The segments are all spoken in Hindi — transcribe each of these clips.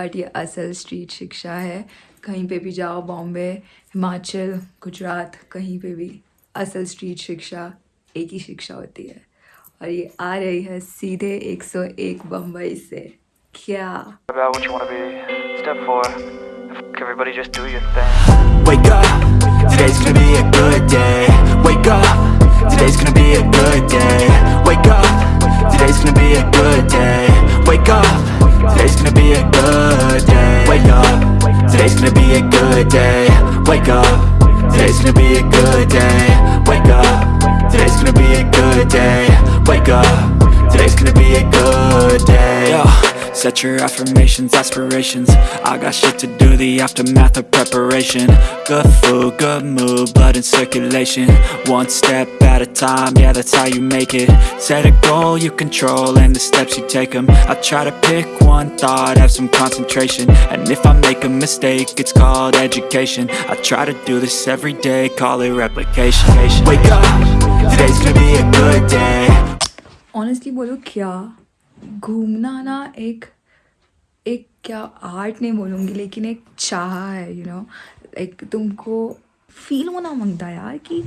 बट ये असल स्ट्रीट शिक्षा है। कहीं पे भी जाओ बॉम्बे हिमाचल गुजरात कहीं पे भी असल स्ट्रीट शिक्षा एक ही शिक्षा होती है। और ये आ रही है सीधे 101 बंबई से। क्या? Good day. Wake up, today's gonna be a good day. Wake up, today's gonna be a good day. Wake up, today's gonna be a good day. Set your affirmations, aspirations. I got shit to do, the aftermath of preparation. Good food, good mood, blood in circulation. One step at a time, yeah that's how you make it. Set a goal you control and the steps you take them I try to pick one thought, have some concentration. And if I make a mistake, it's called education. I try to do this every day, call it replication. Wake up, today's gonna be a good day. Honestly, bolo kya? घूमना ना एक एक क्या आर्ट नहीं बोलूँगी, लेकिन एक चाह है यू नो लाइक तुमको फील होना माँगता है यार कि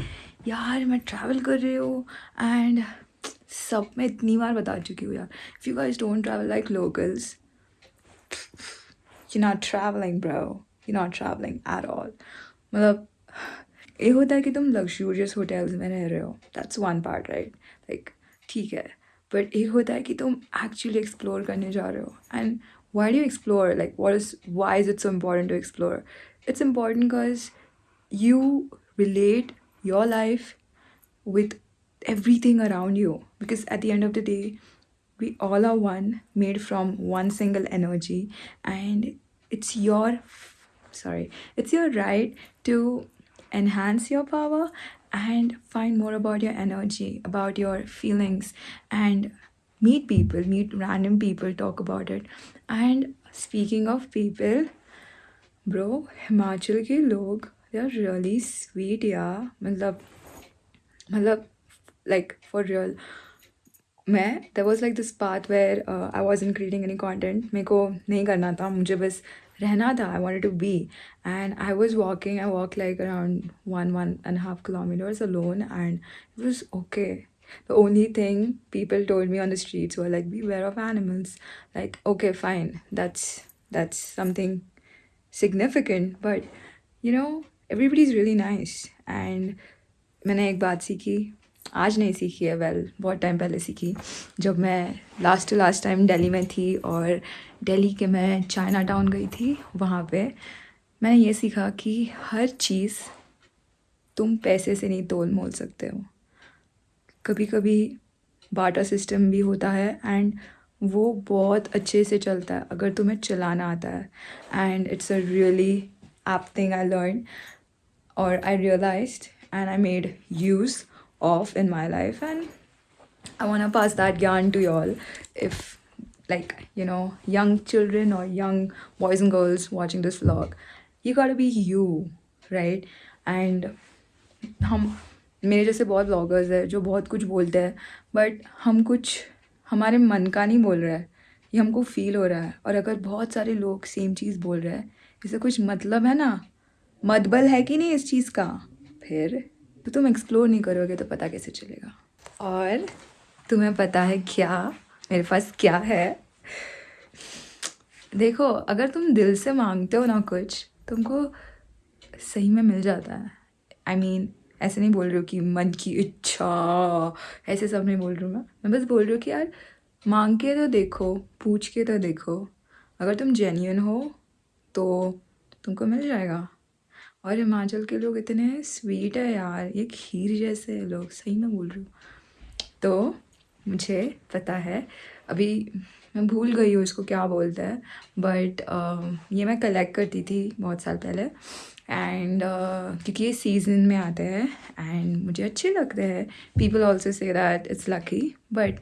यार मैं ट्रैवल कर रही हूँ एंड सब मैं इतनी बार बता चुकी हूँ यार। If you guys don't travel like locals you're not travelling bro. You're not traveling at all. मतलब ये होता है कि तुम लग्जूरियस होटल्स में रह रहे हो। That's one part right like ठीक है। बट एक होता है कि तुम एक्चुअली एक्सप्लोर करने जा रहे हो and why do explore like what is why is it so important to explore it's important because you relate your life with everything around you because at the end of the day we all are one made from one single energy and it's your sorry it's your right to enhance your power and find more about your energy, about your feelings, and meet people, meet random people, talk about it. And speaking of people, bro, Himachal ki log, they're really sweet, yeah. Matlab, matlab, like for real. मैं there was like this path where I was in creating any content मेरे को नहीं करना था, मुझे बस रहना था I want to be and I was walking I walk like around one one and half kilometres alone and it was okay the only thing people told me on the streets वो like beware of animals like okay fine that's that's something significant but you know everybody is really nice and मैंने एक बात सीखी आज नहीं सीखी है वेल बहुत टाइम पहले सीखी। जब मैं last to last time Delhi में थी और दिल्ली के मैं चाइना टाउन गई थी, वहाँ पे मैंने ये सीखा कि हर चीज़ तुम पैसे से नहीं तोल मोल सकते हो। कभी कभी बाटा सिस्टम भी होता है एंड वो बहुत अच्छे से चलता है, अगर तुम्हें चलाना आता है। एंड इट्स अ रियली आप थिंग आई लर्न और I realised and I made use of in my life and I want to pass that yarn to y'all. If, like, you know, young children or young boys and girls watching this vlog, you got to be you, right? And मेरे जैसे बहुत ब्लॉगर्स हैं जो बहुत कुछ बोलते हैं बट हम कुछ हमारे मन का नहीं बोल रहा है। ये हमको फील हो रहा है। और अगर बहुत सारे लोग सेम चीज़ बोल रहे हैं इससे कुछ मतलब है ना? मतबल है कि नहीं इस चीज़ का? फिर तो तुम एक्सप्लोर नहीं करोगे तो पता कैसे चलेगा। और तुम्हें पता है क्या? मेरे पास क्या है? देखो अगर तुम दिल से मांगते हो ना कुछ तुमको सही में मिल जाता है। आई I मीन mean, ऐसे नहीं बोल रही हूँ कि मन की इच्छा ऐसे सब नहीं बोल रही हूँ मैं। मैं बस बोल रही हूँ कि यार मांग के तो देखो पूछ के तो देखो। अगर तुम जेन्यून हो तो तुमको मिल जाएगा। और हिमाचल के लोग इतने स्वीट है यार ये खीर जैसे है लोग सही में बोल रही हूँ। तो मुझे पता है अभी मैं भूल गई हूँ इसको क्या बोलते हैं बट uh, ये मैं कलेक्ट करती थी बहुत साल पहले एंड uh, क्योंकि ये सीज़न में आते हैं एंड मुझे अच्छे लगते हैं। People also say that it's lucky but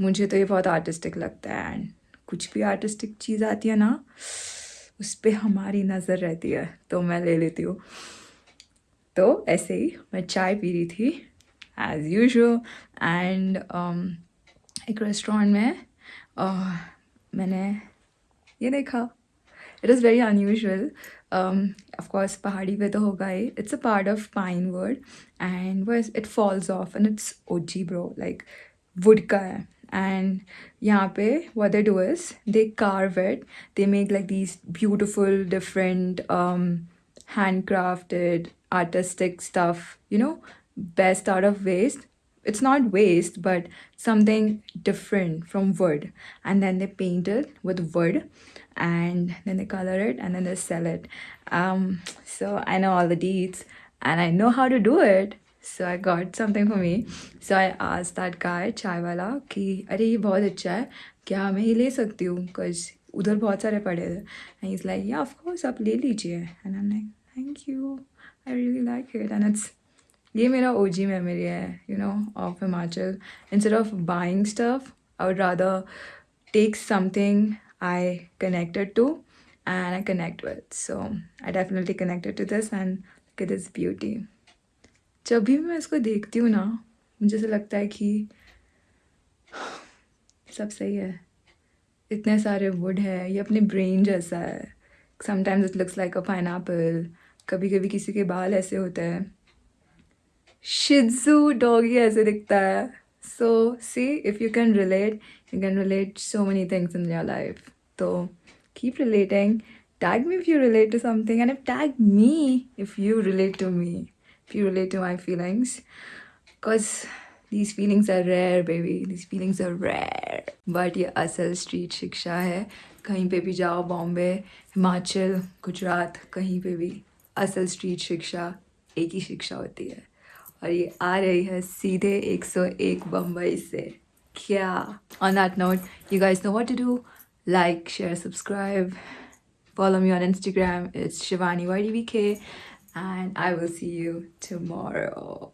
मुझे तो ये बहुत आर्टिस्टिक लगता है एंड कुछ भी आर्टिस्टिक चीज़ आती है ना उस पर हमारी नज़र रहती है तो मैं ले लेती हूँ। तो ऐसे ही मैं चाय पी रही थी एज़ यूजल एंड एक रेस्टोरेंट में uh, मैंने ये देखा। It is very unusual of course पहाड़ी पे तो होगा ही। It's a part of pinewood and वो it falls off and it's OG bro like wood का है। and yahan what they do is they carve it. They make like these beautiful different um handcrafted artistic stuff you know best out of waste. It's not waste but something different from wood. And then they paint it with wood and then they color it and then they sell it. Um so i know all the deeds and i know how to do it. So i got something for me. So i asked that guy, chai wala कि अरे, ये बहुत अच्छा है। क्या मैं ये ले सकती हूँ? बिकॉज़ उधर बहुत सारे पड़े थे एंड इज़ लाइक या ऑफ़ कोर्स आप ले लीजिए। And I am like thank you I really like it and it's ये मेरा ओ जी मेमोरी है you know of Himachal instead of buying stuff I would rather take something I connected to and I connect with. So, I definitely connected to this and look at this beauty. जब भी मैं इसको देखती हूँ ना, मुझे ऐसा लगता है कि सब सही है। इतने सारे वुड है, ये अपने ब्रेन जैसा है। Sometimes it looks like a pine कभी कभी किसी के बाल ऐसे होते हैं। शिजू डॉगी ऐसे दिखता है। So see if you can relate you can relate so many things in your life तो keep relating tag me if you relate to something and tag me, if you relate to me. If you relate to my feelings because these feelings are rare baby these feelings are rare but ये असल स्ट्रीट शिक्षा है कहीं पे भी जाओ बॉम्बे हिमाचल गुजरात कहीं पे भी असल स्ट्रीट शिक्षा एक ही शिक्षा होती है और ये आ रही है सीधे 101 बम्बई से क्या on that note you guys know what to do like share subscribe follow me on instagram it's shivani ydvk and i will see you tomorrow